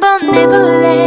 한번 내볼래